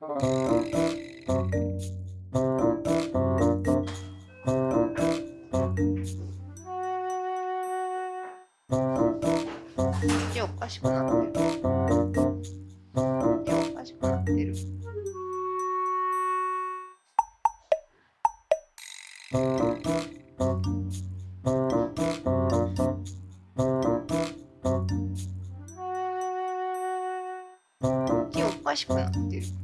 手おかしくなってる。手おかしくなってる。手おかしくなってる。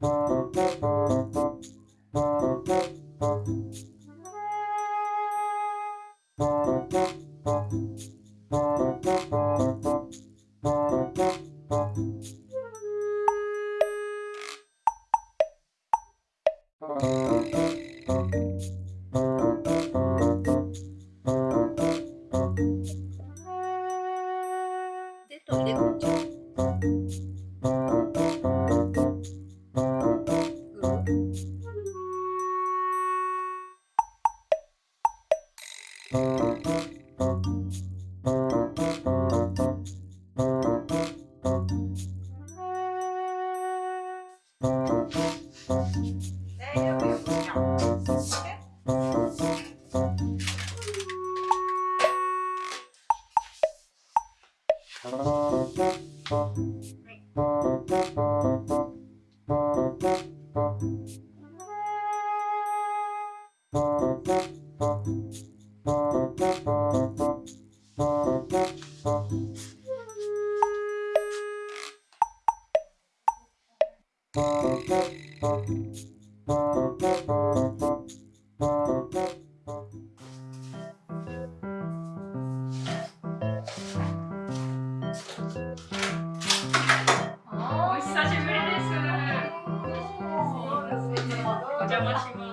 Thank you. お久しぶりです。邪魔します。